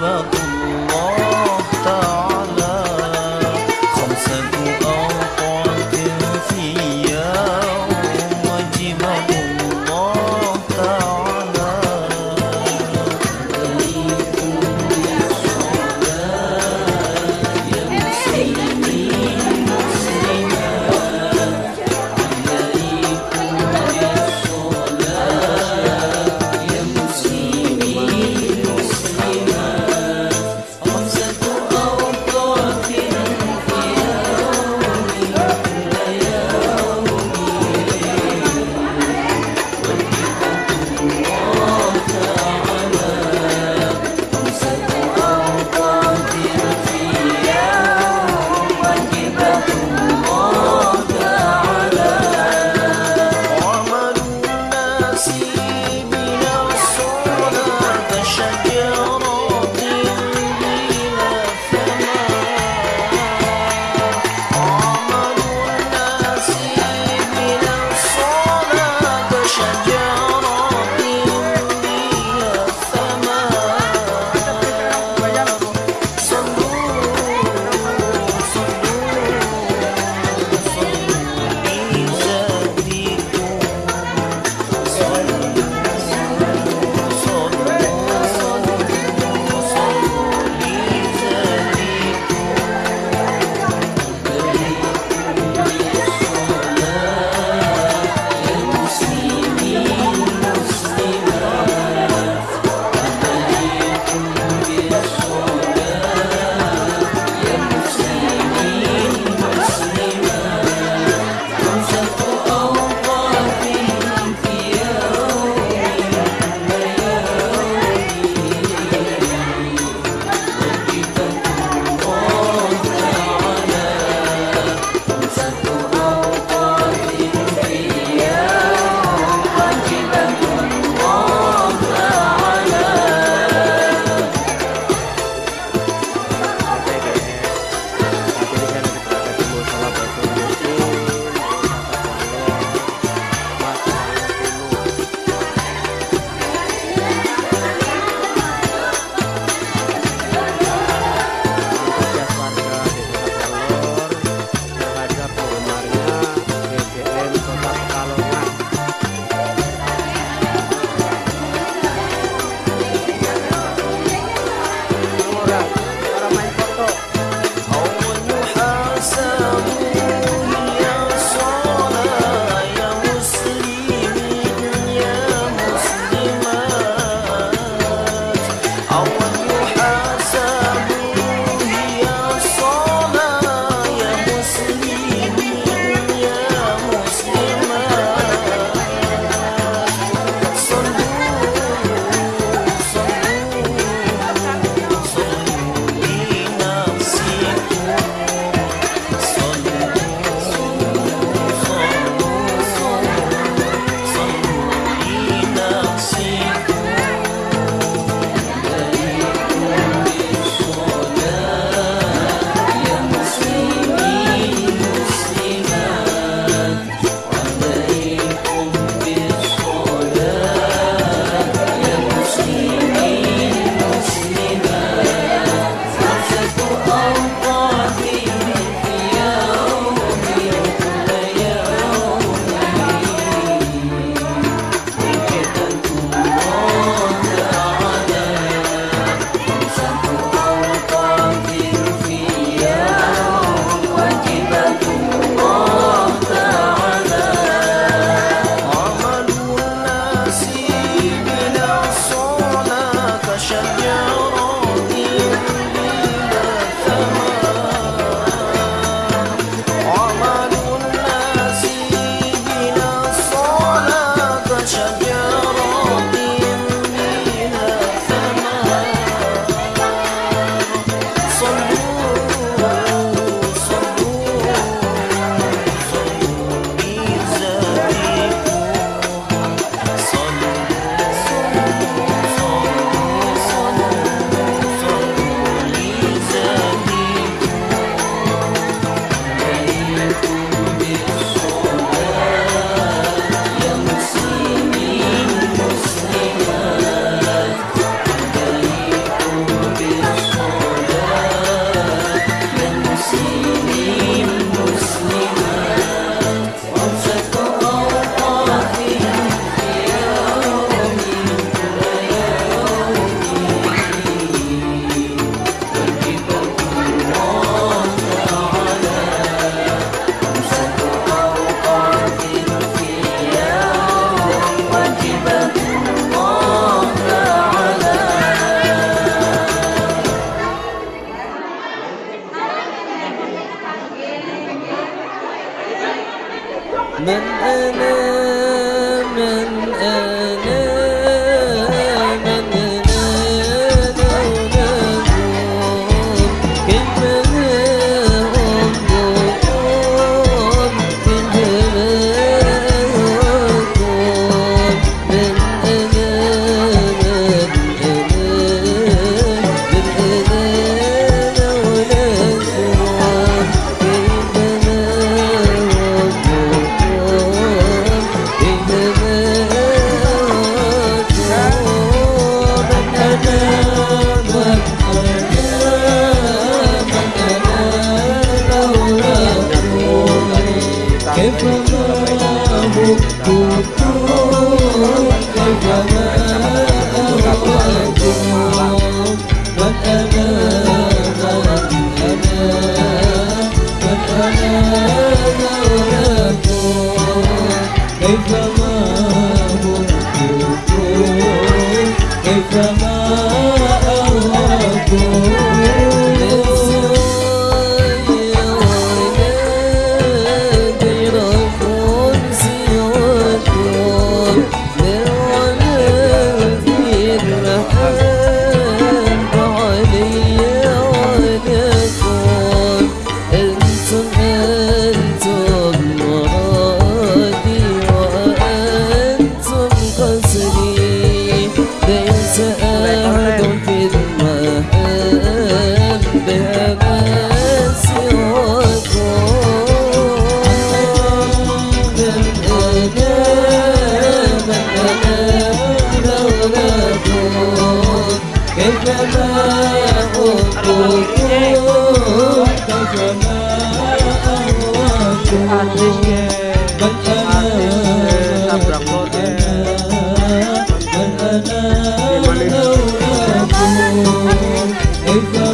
love. من أنا tú. Take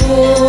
cô